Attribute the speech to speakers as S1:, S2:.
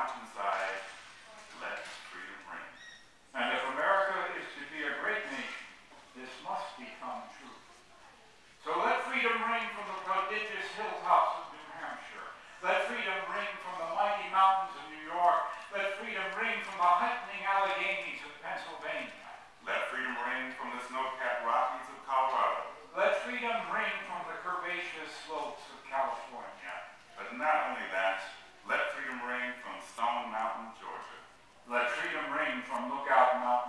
S1: mountainside, let freedom ring.
S2: And if America is to be a great nation, this must become true. So let freedom ring from the prodigious hilltops of New Hampshire. Let freedom ring from the mighty mountains of New York. Let freedom ring from the heightening Alleghanies of Pennsylvania.
S1: Let freedom ring from the snow-capped Rockies of Colorado.
S2: Let freedom ring from the curvaceous slopes of California.
S1: But not only that, let freedom ring from Stone Mountain, Georgia.
S2: Let from Lookout Mountain,